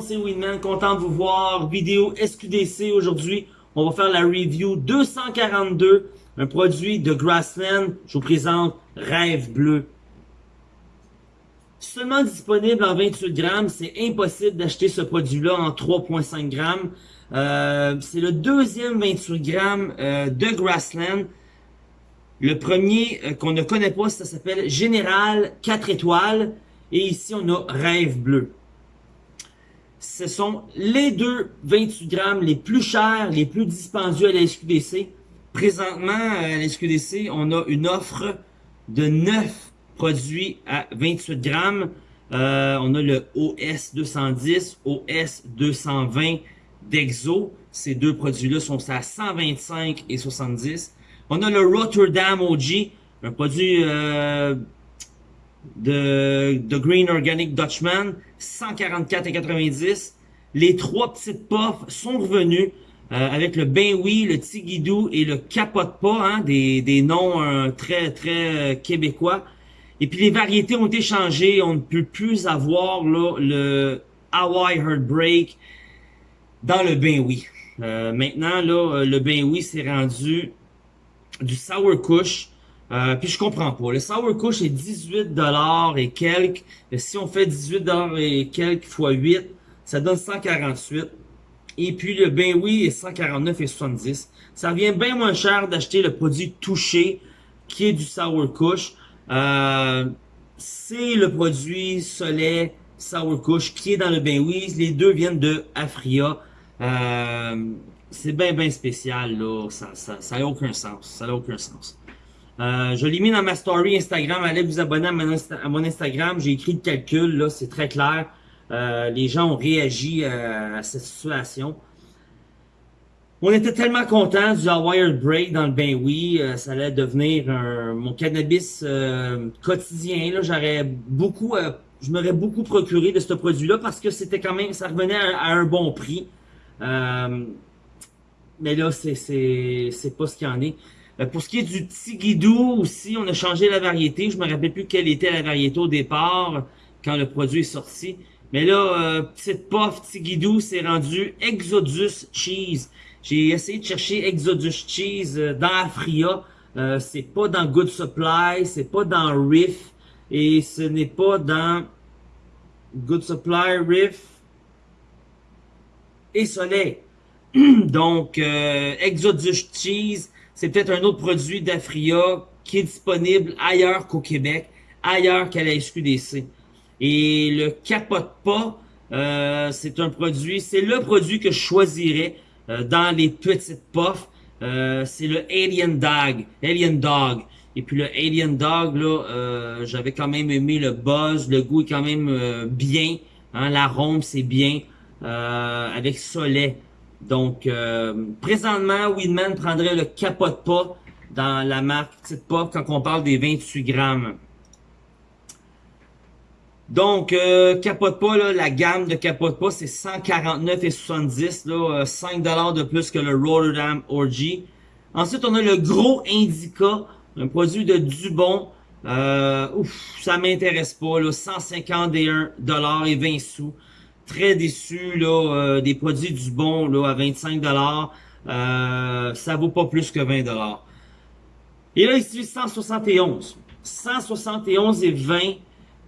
c'est Winman, content de vous voir. Vidéo SQDC aujourd'hui. On va faire la review 242, un produit de Grassland. Je vous présente Rêve Bleu. Seulement disponible en 28 grammes, c'est impossible d'acheter ce produit-là en 3.5 grammes. Euh, c'est le deuxième 28 grammes euh, de Grassland. Le premier euh, qu'on ne connaît pas, ça s'appelle Général 4 étoiles. Et ici, on a Rêve Bleu ce sont les deux 28 grammes les plus chers, les plus dispendieux à la SQDC. Présentement, à la SQDC, on a une offre de 9 produits à 28 grammes. Euh, on a le OS 210, OS 220 d'Exo. Ces deux produits-là sont à 125 et 70. On a le Rotterdam OG, un produit euh, de, de Green Organic Dutchman, 144,90. Les trois petites puffs sont revenus euh, avec le Ben Oui, le Tigidou et le Capote Pas, hein, des, des noms euh, très très euh, québécois. Et puis les variétés ont été changées, on ne peut plus avoir là, le Hawaii Heartbreak dans le Ben Oui. maintenant, là, le Ben Oui s'est rendu du Sour Kush, euh, puis je comprends pas. Le Sour Kush est 18$ et quelques. si on fait 18$ et quelques fois 8, ça donne 148. Et puis le Ben Oui est 149,70. Ça revient bien moins cher d'acheter le produit touché qui est du Sour Kush. Euh, c'est le produit Soleil Sour Kush qui est dans le Ben Oui. Les deux viennent de Afria. Euh, c'est bien bien spécial là. Ça, ça, ça a aucun sens. Ça n'a aucun sens. Euh, je l'ai mis dans ma story Instagram. Allez vous abonner à mon, Instagram. J'ai écrit le calcul, là, c'est très clair. Euh, les gens ont réagi euh, à cette situation. On était tellement contents du Hawaii Break dans le Ben Oui. ça allait devenir mon cannabis quotidien. Là, j'aurais beaucoup, je m'aurais beaucoup procuré de ce produit-là parce que c'était quand même, ça revenait à, un bon prix. mais là, c'est pas ce qu'il y en est. Euh, pour ce qui est du Tigidou aussi, on a changé la variété. Je me rappelle plus quelle était la variété au départ quand le produit est sorti. Mais là, euh, petite puff Tigidou, c'est rendu Exodus Cheese. J'ai essayé de chercher Exodus Cheese euh, dans Afria. Euh, c'est pas dans Good Supply, c'est pas dans Riff et ce n'est pas dans Good Supply, Riff et Soleil. Donc, Exodus Cheese, c'est peut-être un autre produit d'Afria qui est disponible ailleurs qu'au Québec, ailleurs qu'à la SQDC. Et le capote pas, euh, c'est un produit, c'est le produit que je choisirais euh, dans les petites puffs. Euh, c'est le Alien Dog, Alien Dog. Et puis le Alien Dog, là, j'avais quand même aimé le buzz, le goût est quand même bien, hein, l'arôme c'est bien, avec soleil. Donc, euh, présentement, Weedman prendrait le capote pas dans la marque Petite Pop quand on parle des 28 grammes. Donc, euh, capote pas, là, la gamme de capote pas, c'est 149,70, là, 5$ euh, de plus que le Rotterdam Orgy. Ensuite, on a le gros Indica, un produit de Dubon. Euh, ouf, ça m'intéresse pas, là, 151$ et 20 sous très déçu là, euh, des produits du bon là, à 25 dollars. Euh, ça vaut pas plus que 20 dollars. Et là ici 171, 171 et 20,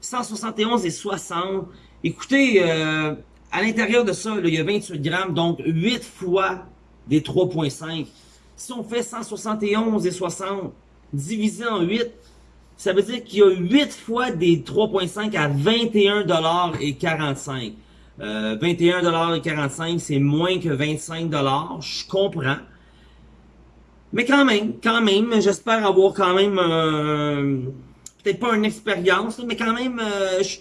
171 et 60. Écoutez, euh, à l'intérieur de ça, là, il y a 28 grammes, donc 8 fois des 3.5. Si on fait 171 et 60 divisé en 8, ça veut dire qu'il y a 8 fois des 3.5 à 21 dollars et 45. Euh, 21,45$, c'est moins que 25$, je comprends. Mais quand même, quand même, j'espère avoir quand même, euh, peut-être pas une expérience, mais quand même, euh, je,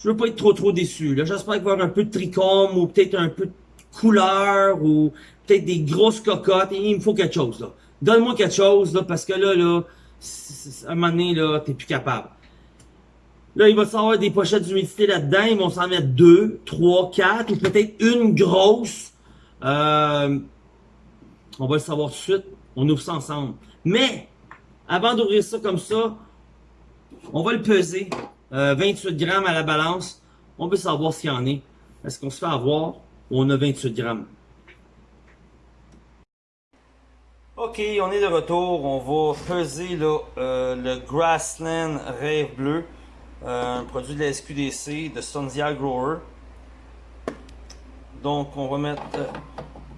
je veux pas être trop trop déçu. J'espère avoir un peu de tricôme ou peut-être un peu de couleur ou peut-être des grosses cocottes. il me faut quelque chose. là. Donne-moi quelque chose là, parce que là, là, à un moment donné, là, t'es plus capable. Là, il va savoir des pochettes d'humidité là-dedans. Ils vont s'en mettre deux, trois, quatre, ou peut-être une grosse. Euh, on va le savoir tout de suite. On ouvre ça ensemble. Mais, avant d'ouvrir ça comme ça, on va le peser. 28 euh, grammes à la balance. On veut savoir ce qu'il y en est. Est-ce qu'on se fait avoir ou on a 28 grammes? Ok, on est de retour. On va peser là, euh, le Grassland Rêve Bleu, un produit de la SQDC de Sundia Grower. Donc, on va mettre euh,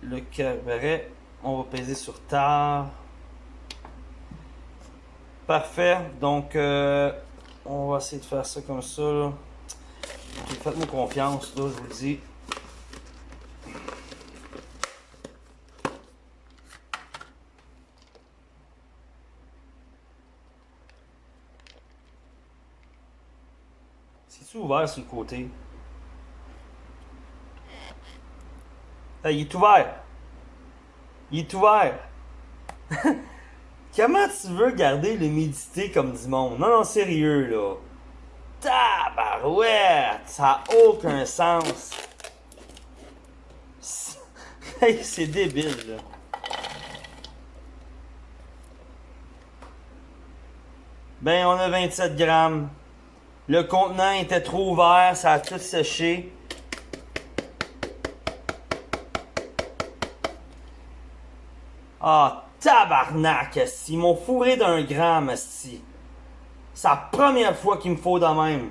le cabaret. On va peser sur tard. Parfait. Donc, on va essayer de faire ça comme ça. Faites-moi confiance, là, je vous le dis. C'est-tu ouvert sur le côté? il est ouvert! Il est ouvert! Comment tu veux garder l'humidité comme du monde? Non, non, sérieux, là. Tabarouette! Ça n'a aucun sens. C'est débile, là. Ben, on a 27 grammes. Le contenant était trop ouvert, ça a tout séché. Ah, tabarnak, Ils m'ont fourré d'un gramme, si. C'est la première fois qu'il me faut de même.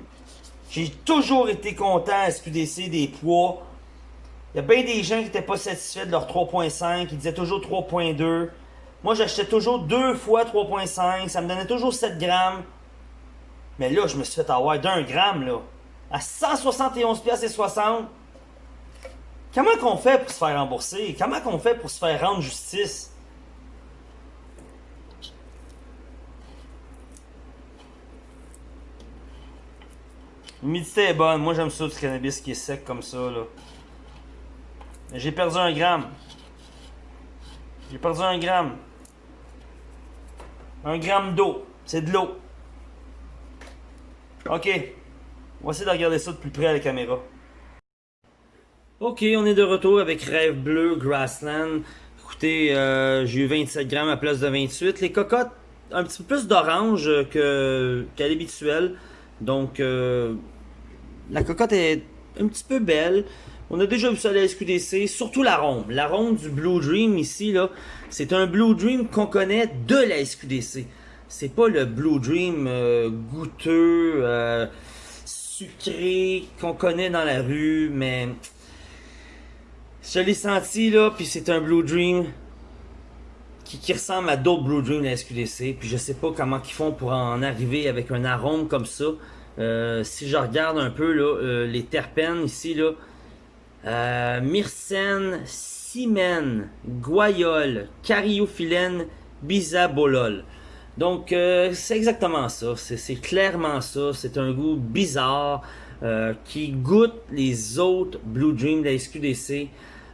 J'ai toujours été content à SQDC des poids. Il y a bien des gens qui n'étaient pas satisfaits de leur 3.5. Ils disaient toujours 3.2. Moi, j'achetais toujours deux fois 3.5. Ça me donnait toujours 7 grammes. Mais là, je me suis fait avoir d'un gramme, là. À 171 pièces et 60. Comment qu'on fait pour se faire rembourser? Comment qu'on fait pour se faire rendre justice? L'humidité est bonne. Moi, j'aime ça du cannabis qui est sec comme ça. là. J'ai perdu un gramme. J'ai perdu un gramme. Un gramme d'eau. C'est de l'eau. OK. On va essayer de regarder ça de plus près à la caméra. Ok, on est de retour avec Rêve Bleu Grassland. Écoutez, euh, j'ai eu 27 grammes à place de 28. Les cocottes, un petit peu plus d'orange qu'à l'habituel. Donc, euh, la cocotte est un petit peu belle. On a déjà vu ça à la SQDC, surtout l'arôme. L'arôme du Blue Dream ici, là, c'est un Blue Dream qu'on connaît de la SQDC. C'est pas le Blue Dream euh, goûteux, euh, sucré qu'on connaît dans la rue, mais je l'ai senti là, puis c'est un Blue Dream qui, ressemble à d'autres Blue Dream de la SQDC. Puis je sais pas comment ils font pour en arriver avec un arôme comme ça. Euh, si je regarde un peu là, les terpènes ici, là, myrcène, cimène, guayole, cariophyllène, bisabolol. Donc c'est exactement ça, c'est clairement ça, c'est un goût bizarre qui goûte les autres Blue Dream de la SQDC.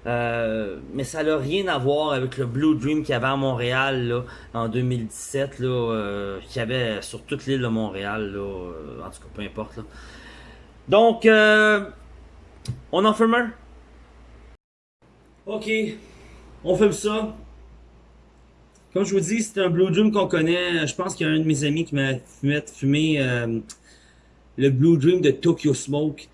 Euh, mais ça n'a rien à voir avec le Blue Dream qu'il y avait à Montréal là, en 2017, là, euh, qu'il y avait sur toute l'île de Montréal. Là, euh, en tout cas, peu importe. Donc, euh, on en fume un? Ok, on fume ça. Comme je vous dis, c'est un Blue Dream qu'on connaît. Je pense qu'il y a un de mes amis qui m'a fumé, fumé le Blue Dream de Tokyo Smoke.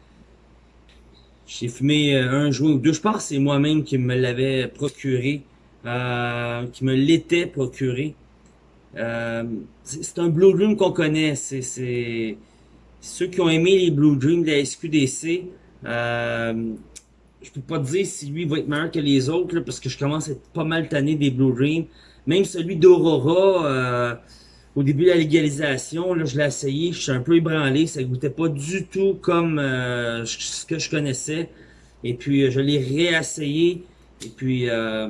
J'ai fumé euh, un joint ou deux. Je pense que c'est moi-même qui me l'avais procuré, euh, qui me l'était procuré. Euh, c'est un Blue Dream qu'on connaît. C'est ceux qui ont aimé les Blue Dream de la SQDC. Euh, je peux pas te dire si lui va être meilleur que les autres parce que je commence à être pas mal tanné des Blue Dream. Même celui d'Aurora, euh, au début de la légalisation, là, je l'ai essayé, je suis un peu ébranlé, ça goûtait pas du tout comme euh, ce que je connaissais. Et puis, euh, je l'ai réessayé, et puis, euh,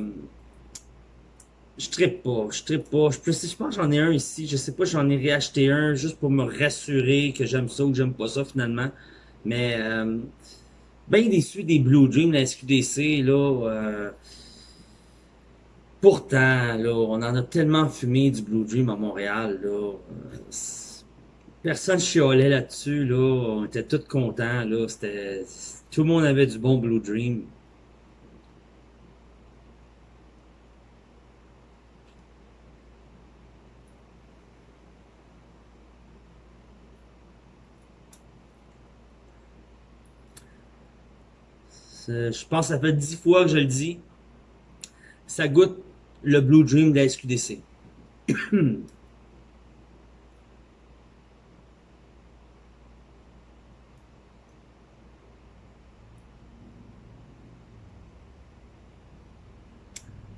je trippe pas, je trippe pas. Je, pense que j'en ai un ici, je sais pas, j'en ai réacheté un juste pour me rassurer que j'aime ça ou que j'aime pas ça finalement. Mais, bien déçu des Blue Dream, la SQDC, là, euh, Pourtant, là, on en a tellement fumé du Blue Dream à Montréal, là. Personne chiolait là-dessus, là. On était tous contents, là. Tout le monde avait du bon Blue Dream. Je pense que ça fait dix fois que je le dis. Ça goûte le Blue Dream de la SQDC.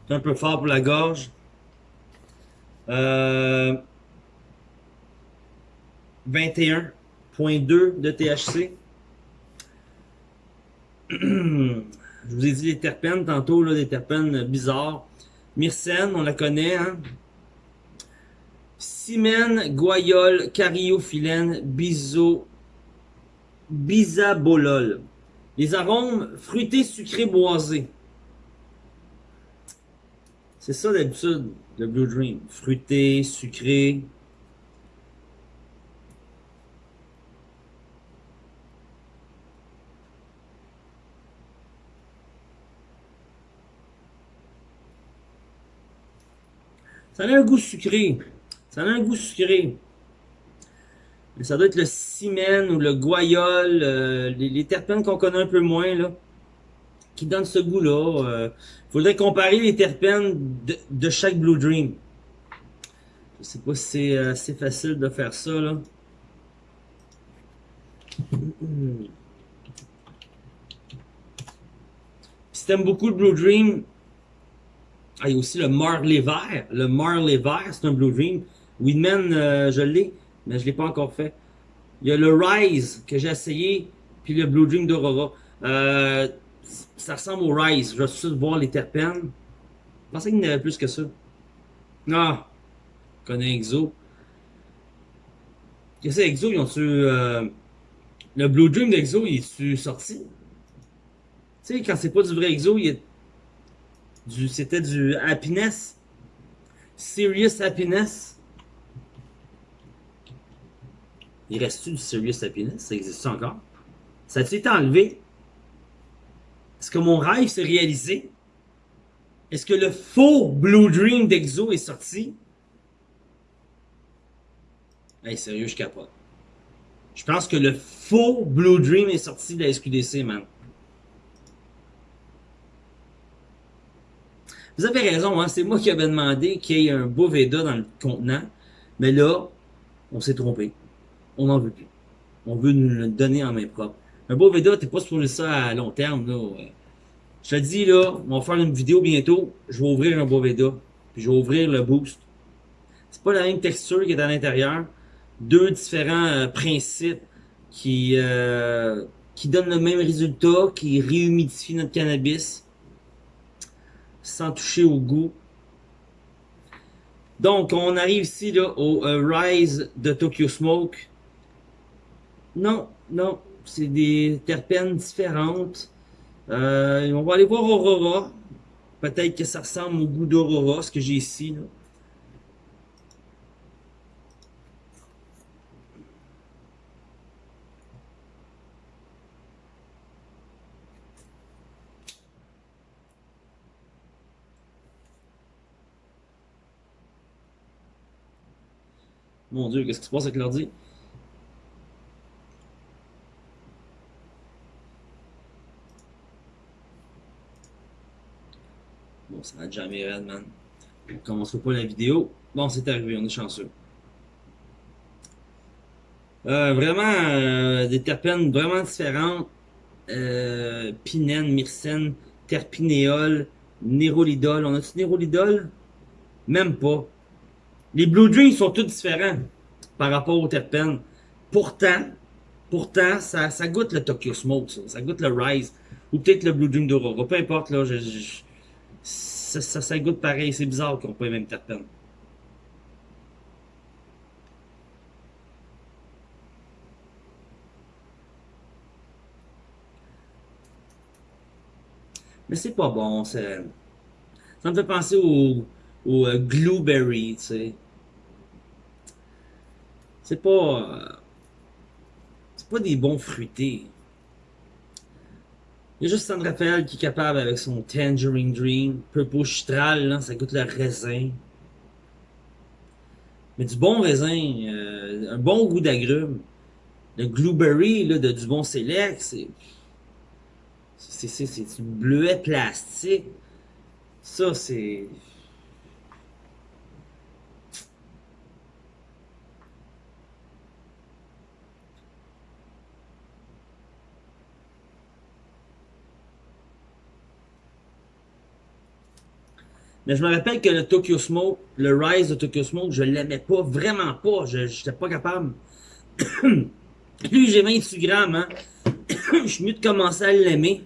C'est un peu fort pour la gorge. Euh, 21.2 de THC. Je vous ai dit les terpènes tantôt, là, des terpènes bizarres. Myrcène, on la connaît, hein? Simène, guayole, cariophyllène, biso, bisabolol. Les arômes fruités, sucrés, boisés. C'est ça d'habitude, le Blue Dream. Fruité, sucré. Ça a un goût sucré. Ça a un goût sucré. Mais ça doit être le cimène ou le guayol, euh, les, terpènes qu'on connaît un peu moins, là, qui donnent ce goût-là. Il euh. faudrait comparer les terpènes de, chaque Blue Dream. Je sais pas si c'est assez facile de faire ça, là. Si beaucoup le Blue Dream, ah, il y a aussi le Marley vert. Le Marley vert, c'est un Blue Dream. Weedman, euh, je l'ai, mais je l'ai pas encore fait. Il y a le Rise que j'ai essayé, puis le Blue Dream d'Aurora. Euh, ça ressemble au Rise. Je vais juste voir les terpènes. Je pensais qu'il y en avait plus que ça. Ah! Je connais Exo. Qu'est-ce que Exo? Ils ont-tu... Euh, le Blue Dream d'Exo, il est-tu sorti? Tu sais, quand c'est pas du vrai Exo, il est c'était du happiness? Serious happiness? Il reste-tu du serious happiness? Ça existe encore? Ça a-t-il été enlevé? Est-ce que mon rêve s'est réalisé? Est-ce que le faux Blue Dream d'Exo est sorti? Hey, sérieux, je capote. Je pense que le faux Blue Dream est sorti de la SQDC, man. Vous avez raison, hein, c'est moi qui avais demandé qu'il y ait un beau Veda dans le contenant. Mais là, on s'est trompé. On n'en veut plus. On veut nous le donner en main propre. Un beau Veda, t'es pas supposé ça à long terme. Là. Je te dis, là, on va faire une vidéo bientôt. Je vais ouvrir un beau Veda. Puis je vais ouvrir le boost. C'est pas la même texture qui est à l'intérieur. Deux différents euh, principes qui, euh, qui donnent le même résultat, qui réhumidifient notre cannabis sans toucher au goût. Donc, on arrive ici là, au euh, Rise de Tokyo Smoke. Non, non, c'est des terpènes différentes. Euh, on va aller voir Aurora. Peut-être que ça ressemble au goût d'Aurora, ce que j'ai ici. Là. Mon Dieu, qu'est-ce qui se passe avec l'ordi? Bon, ça va jamais raide, man. On commencera pas la vidéo. Bon, c'est arrivé, on est chanceux. Euh, vraiment, euh, des terpènes vraiment différentes. Euh, pinène, myrcène, terpinéol, nérolidol. On a-tu nérolidol? Même pas. Les Blue Dreams sont tous différents par rapport aux terpènes. Pourtant, pourtant, ça, ça goûte le Tokyo Smoke, ça, ça goûte le Rise, ou peut-être le Blue Dream d'Aurora, peu importe, là, ça, ça, goûte pareil, c'est bizarre qu'on les mêmes terpènes. Mais c'est pas bon, ça me fait penser au ou euh, tu sais. C'est pas... Euh, c'est pas des bons fruités. Il y a juste Sandra Raphaël qui est capable avec son Tangerine Dream. Purple Chitral, là, ça goûte le raisin. Mais du bon raisin, euh, un bon goût d'agrumes. Le Glueberry, là, de du bon Select, c'est... C'est du bleuet plastique. Ça, c'est... Mais je me rappelle que le Tokyo Smoke, le Rise de Tokyo Smoke, je l'aimais pas, vraiment pas. Je n'étais pas capable. Lui, j'ai 28 grammes, hein. je suis mieux de commencer à l'aimer.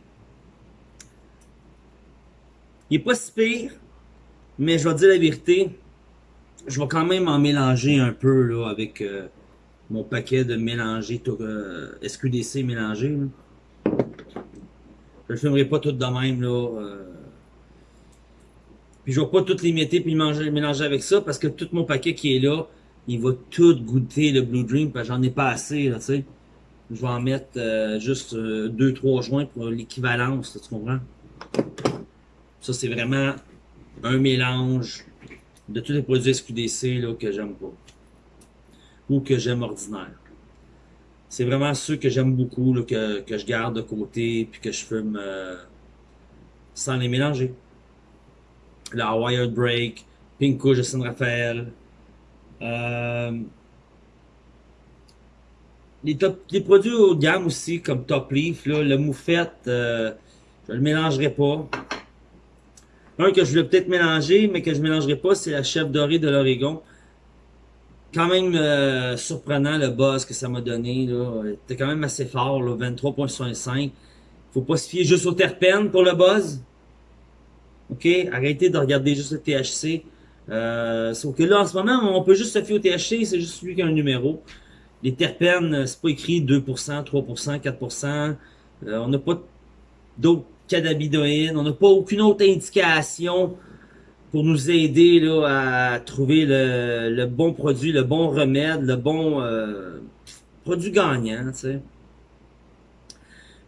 Il est pas si pire, mais je vais dire la vérité, je vais quand même en mélanger un peu là avec euh, mon paquet de mélanger euh, SQDC mélangé. Je le fumerai pas tout de même là. Euh, puis je vais pas tout mettre puis manger, mélanger avec ça parce que tout mon paquet qui est là, il va tout goûter le Blue Dream parce que j'en ai pas assez, tu sais. Je vais en mettre euh, juste 2-3 euh, joints pour l'équivalence, tu comprends? Ça, c'est vraiment un mélange de tous les produits SQDC là, que j'aime pas. Ou que j'aime ordinaire. C'est vraiment ceux que j'aime beaucoup, là, que, que je garde de côté, puis que je fume euh, sans les mélanger la Wired Break, Pinko San Rafael. Euh, les, top, les produits haut de gamme aussi, comme Top Leaf, là, le moufette, euh, je le mélangerai pas. Un que je voulais peut-être mélanger, mais que je mélangerai pas, c'est la chef dorée de l'Oregon. Quand même euh, surprenant le buzz que ça m'a donné. C'était quand même assez fort, 23.65. Faut pas se fier juste au terpènes pour le buzz. OK? Arrêtez de regarder juste le THC. Euh, sauf que là, en ce moment, on peut juste se fier au THC, c'est juste celui qui a un numéro. Les terpènes, c'est pas écrit 2%, 3%, 4%. on n'a pas d'autres cannabidoïdes. On n'a pas aucune autre indication pour nous aider là, à trouver le, bon produit, le bon remède, le bon euh, produit gagnant. Tu sais.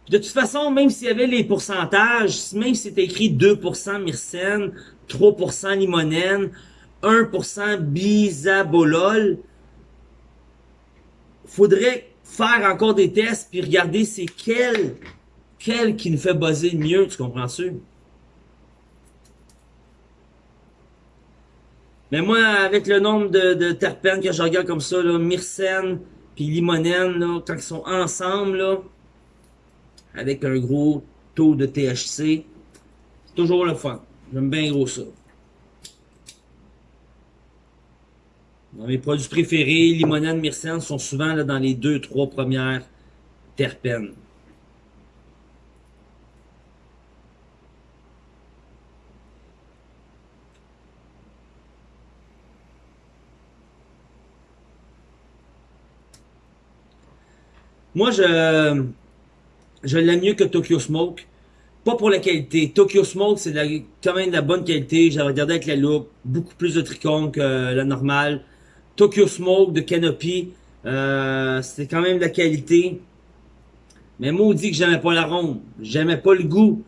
De toute façon, même s'il y avait les pourcentages, même si c'était écrit 2% myrcène, 3% limonène, 1% bisabolol, faudrait faire encore des tests puis regarder c'est quel, quel qui nous fait buzzer le mieux, tu comprends-tu? Mais moi, avec le nombre de, terpènes que je regarde comme ça, là, myrcène puis limonène, là, quand ils sont ensemble, là, avec un gros taux de THC. C'est toujours le fun. J'aime bien gros ça. Dans mes produits préférés, limonade, myrcène sont souvent là, dans les deux, trois premières terpènes. Moi, je, je l'aime mieux que Tokyo Smoke. Pas pour la qualité. Tokyo Smoke, c'est quand même de la bonne qualité. J'ai regardé avec la loupe. Beaucoup plus de trichome que la normale. Tokyo Smoke de Canopy, euh, c'est quand même de la qualité. Mais maudit que j'aimais pas l'arôme. J'aimais pas le goût.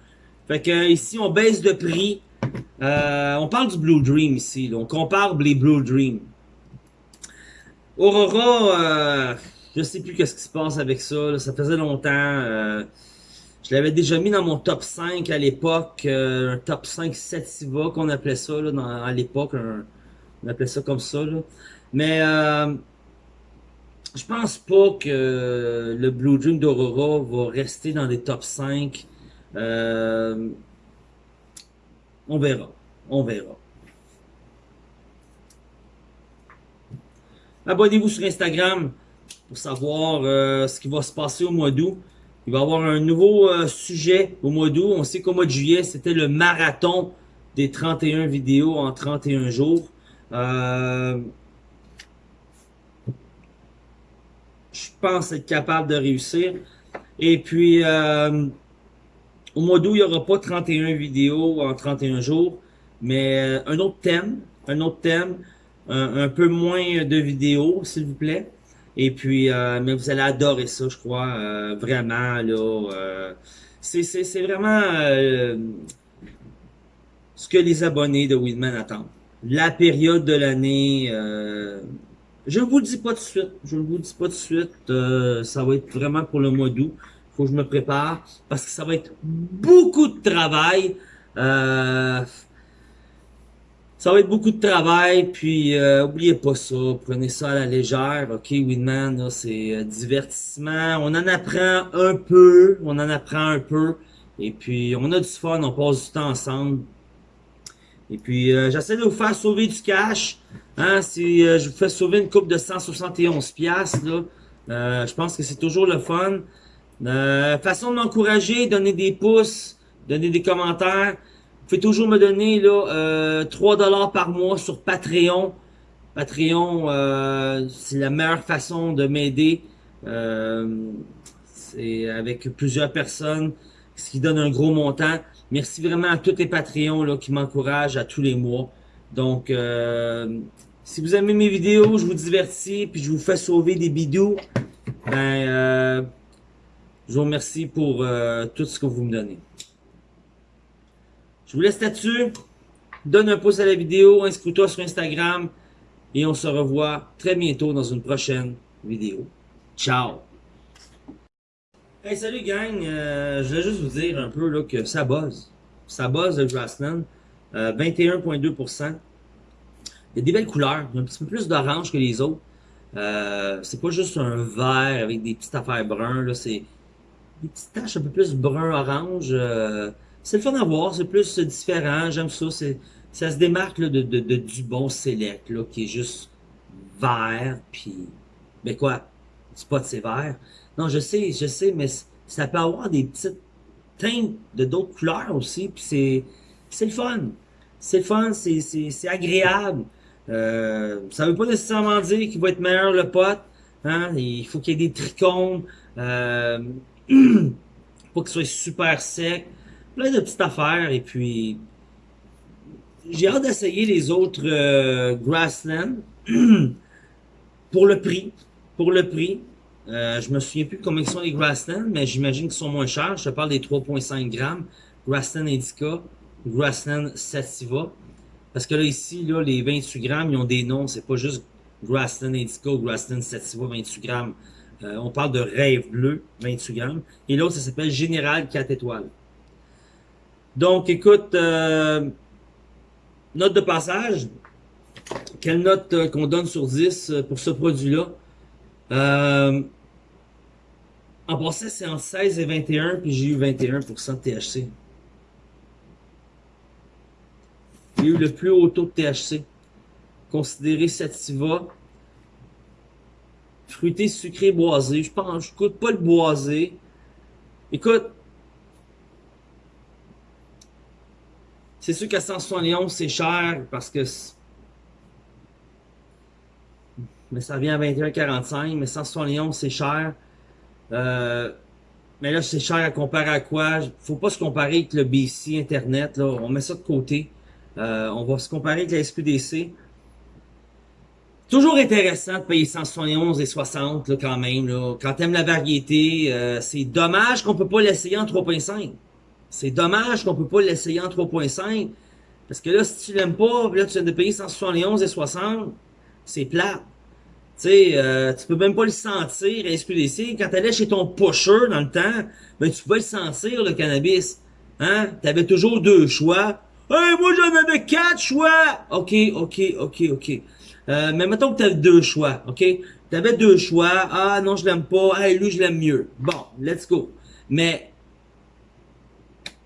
Fait que ici, on baisse de prix. Euh, on parle du Blue Dream ici. On compare les Blue Dream. Aurora, euh, je sais plus qu'est-ce qui se passe avec ça. Ça faisait longtemps. Euh, je l'avais déjà mis dans mon top 5 à l'époque. Euh, un top 5 Sativa qu'on appelait ça là, à l'époque. On appelait ça comme ça. Mais euh, je pense pas que le Blue Dream d'Aurora va rester dans des top 5. Euh, on verra. On verra. Abonnez-vous sur Instagram pour savoir euh, ce qui va se passer au mois d'août. Il va y avoir un nouveau euh, sujet au mois d'août. On sait qu'au mois de juillet, c'était le marathon des 31 vidéos en 31 jours. Euh, je pense être capable de réussir. Et puis, au mois d'août, il n'y aura pas 31 vidéos en 31 jours, mais un autre thème, un autre thème, un peu moins de vidéos, s'il vous plaît. Et puis, euh, mais vous allez adorer ça, je crois, euh, vraiment, là. Euh, c'est vraiment ce que les abonnés de Weedman attendent. La période de l'année, je ne vous le dis pas tout de suite, je ne vous le dis pas tout de suite, ça va être vraiment pour le mois d'août. faut que je me prépare parce que ça va être beaucoup de travail. Euh, ça va être beaucoup de travail, puis euh, oubliez pas ça, prenez ça à la légère, ok, Winman, c'est euh, divertissement, on en apprend un peu, on en apprend un peu, et puis on a du fun, on passe du temps ensemble, et puis euh, j'essaie de vous faire sauver du cash, hein, si je vous fais sauver une coupe de 171 pièces là, je pense que c'est toujours le fun, façon de m'encourager, donner des pouces, donner des commentaires, pouvez toujours me donner là, euh, 3 dollars par mois sur Patreon. Patreon, euh, c'est la meilleure façon de m'aider. Euh, c'est avec plusieurs personnes, ce qui donne un gros montant. Merci vraiment à tous les Patreons là, qui m'encouragent à tous les mois. Donc, euh, si vous aimez mes vidéos, je vous divertis, puis je vous fais sauver des bidous, ben, euh, je vous remercie pour euh, tout ce que vous me donnez. Je vous laisse là-dessus. Donne un pouce à la vidéo, inscris-toi sur Instagram et on se revoit très bientôt dans une prochaine vidéo. Ciao! Hey, salut gang! Euh, je voulais juste vous dire un peu là, que ça buzz. Ça buzz le Grassland. 21,2%. Euh, Il y a des belles couleurs. Il y a un petit peu plus d'orange que les autres. Euh, c'est pas juste un vert avec des petites affaires brunes. C'est des petites taches un peu plus brun-orange. C'est le fun à voir, c'est plus différent, j'aime ça, c'est ça se démarque là, de, de, de, du bon select, là, qui est juste vert, puis, ben quoi, spot c'est vert. Non, je sais, je sais, mais ça peut avoir des petites teintes de d'autres couleurs aussi, puis c'est c'est le fun. C'est le fun, c'est agréable. Euh, ça veut pas nécessairement dire qu'il va être meilleur le pot. Hein? Il faut qu'il y ait des trichomes. Euh, faut qu'il soit super sec plein de petites affaires. Et puis, j'ai hâte d'essayer les autres euh, Grassland pour le prix. Pour le prix. Euh, je me souviens plus combien sont les Grassland, mais j'imagine qu'ils sont moins chers. Je te parle des 3.5 grammes. Grassland Indica, Grassland Sativa. Parce que là, ici, là, les 28 grammes, ils ont des noms. C'est pas juste Grassland Indica ou Grassland Sativa 28 grammes. Euh, on parle de Rêve Bleu, 28 grammes. Et l'autre, ça s'appelle Général 4 étoiles. Donc, écoute, euh, note de passage. Quelle note euh, qu'on donne sur 10 euh, pour ce produit-là? en passant, c'est entre 16 et 21, puis j'ai eu 21% de THC. J'ai eu le plus haut taux de THC. Considéré sativa. Fruité, sucré, boisé. Je pense, je coûte pas le boisé. Écoute, C'est sûr qu'à 171, c'est cher parce que... Mais ça vient à 21,45, mais 171, c'est cher. Euh, mais là, c'est cher à comparer à quoi? Faut pas se comparer avec le BC Internet. On met ça de côté. Euh, on va se comparer avec la SQDC. Toujours intéressant de payer 171 et 60, là, quand même. Quand t'aimes la variété, euh, c'est dommage qu'on peut pas l'essayer en 3.5. C'est dommage qu'on peut pas l'essayer en 3.5. Parce que là, si tu l'aimes pas, là, tu viens de payer 171 et 60, c'est plat. Tu sais, euh, tu peux même pas le sentir à SQDC. Quand t'allais chez ton pusher dans le temps, ben tu pouvais le sentir, le cannabis. Hein? T'avais toujours deux choix. Hey, moi j'en avais quatre choix! Ok, ok, ok, ok. Euh, mais mettons que t'avais deux choix, ok? T'avais deux choix. Ah non, je l'aime pas. Hey, lui, je l'aime mieux. Bon, let's go. Mais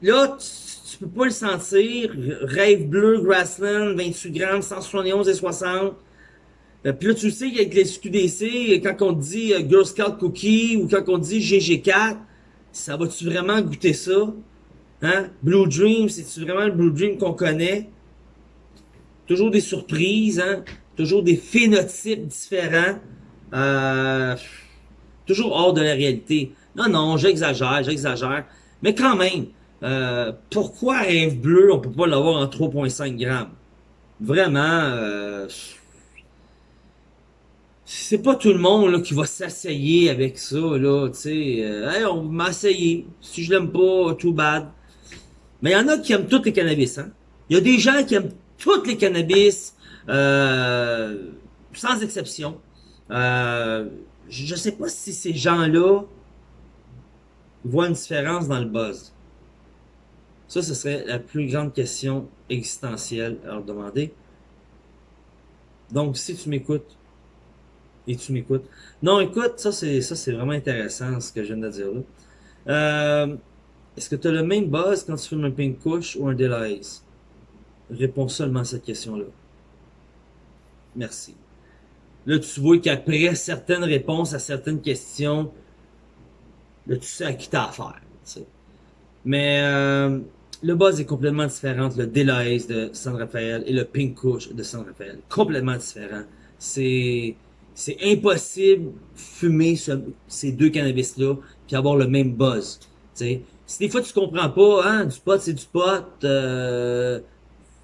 Là, tu, peux pas le sentir. Rêve bleu, Grassland, 28 grammes, 171 et 60. Euh, puis là, tu sais qu'avec les SQDC, quand on dit euh, Girl Scout Cookie ou quand on dit GG4, ça va-tu vraiment goûter ça? Hein? Blue Dream, c'est-tu vraiment le Blue Dream qu'on connaît? Toujours des surprises, hein? Toujours des phénotypes différents. Euh, toujours hors de la réalité. Non, non, j'exagère, j'exagère. Mais quand même, euh, pourquoi rêve bleu, on peut pas l'avoir en 3.5 grammes? Vraiment, euh, c'est pas tout le monde là, qui va s'asseyer avec ça, là, tu sais. Euh, on m'a essayé. Si je l'aime pas, too bad. Mais il y en a qui aiment tous les cannabis, hein. Il y a des gens qui aiment tous les cannabis, euh, sans exception. Euh, je sais pas si ces gens-là voit une différence dans le buzz? Ça, ce serait la plus grande question existentielle à leur demander. Donc, si tu m'écoutes, et tu m'écoutes. Non, écoute, ça c'est ça c'est vraiment intéressant ce que je viens de dire là. Euh, Est-ce que tu as le même buzz quand tu fumes un pink couche ou un delays? Réponds seulement à cette question-là. Merci. Là, tu vois qu'après certaines réponses à certaines questions, là, tu sais à qui t'as affaire. Mais euh, le buzz est complètement différent le Delays de San Rafael et le Pink Kush de San Rafael. Complètement différent. C'est c'est impossible fumer ces deux cannabis-là puis avoir le même buzz. sais Si des fois tu comprends pas, hein, du pot c'est du pot, euh,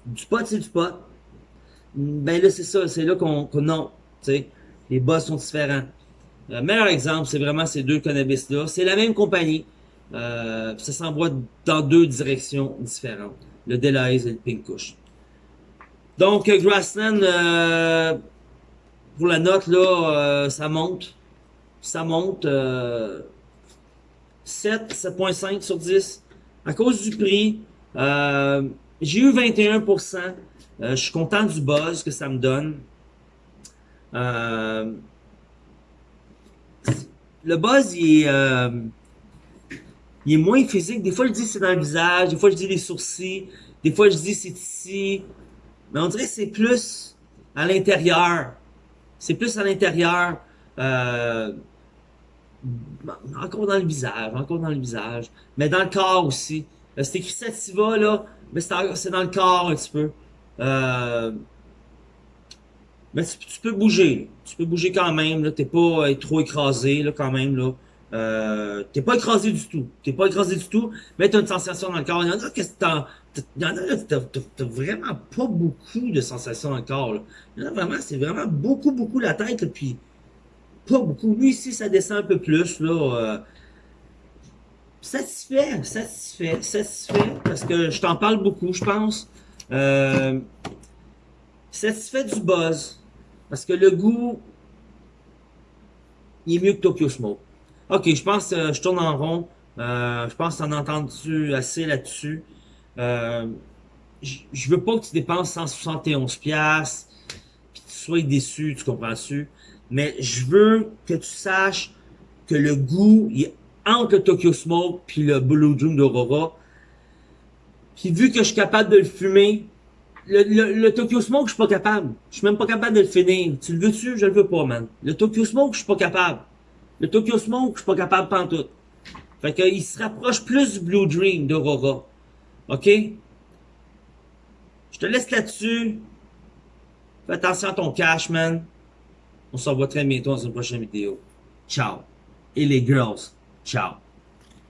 du pot c'est du pot, ben là c'est ça, c'est là qu'on qu non, sais les buzz sont différents. Le meilleur exemple, c'est vraiment ces deux cannabis-là. C'est la même compagnie. Euh, ça s'envoie dans deux directions différentes. Le Delays et le Pink Kush. Donc, Grassland, euh, pour la note, là, euh, ça monte. Ça monte. 7, 7.5 sur 10. À cause du prix, j'ai eu 21%. je suis content du buzz que ça me donne. le buzz, il est il est moins physique. Des fois, je dis c'est dans le visage, des fois, je dis les sourcils, des fois, je dis c'est ici. Mais on dirait que c'est plus à l'intérieur. C'est plus à l'intérieur. Euh, encore dans le visage, encore dans le visage. Mais dans le corps aussi. Euh, c'est écrit sativa, là, mais c'est dans le corps un petit peu. Euh, mais tu, peux bouger. Tu peux bouger quand même. Là, t'es pas trop écrasé quand même. Là. Euh, t'es pas écrasé du tout. T'es pas écrasé du tout, mais t'as une sensation dans le corps. Il y en a que t'as. Il y en a là, t'as vraiment pas beaucoup de sensations dans le corps. Là. Il y en a vraiment, c'est vraiment beaucoup, beaucoup la tête, puis pas beaucoup. Lui ici, ça descend un peu plus, là. Euh, satisfait, satisfait, satisfait, parce que je t'en parle beaucoup, je pense. Euh, satisfait du buzz, parce que le goût, il est mieux que Tokyo Smoke. Ok, je pense que euh, je tourne en rond. Euh, je pense que t'en as entendu assez là-dessus? Euh, je veux pas que tu dépenses 171 pièces puis tu sois déçu, tu comprends-tu? Mais je veux que tu saches que le goût il est entre le Tokyo Smoke puis le Blue Dream d'Aurora. Puis vu que je suis capable de le fumer, le, le, Tokyo Smoke, je suis pas capable. Je suis même pas capable de le finir. Tu le veux-tu? Je le veux pas, man. Le Tokyo Smoke, je suis pas capable. Le Tokyo Smoke, je suis pas capable de tout. Fait qu'il se rapproche plus du Blue Dream d'Aurora. OK? Je te laisse là-dessus. Fais attention à ton cash, man. On se revoit très bientôt dans une prochaine vidéo. Ciao. Et les girls, ciao.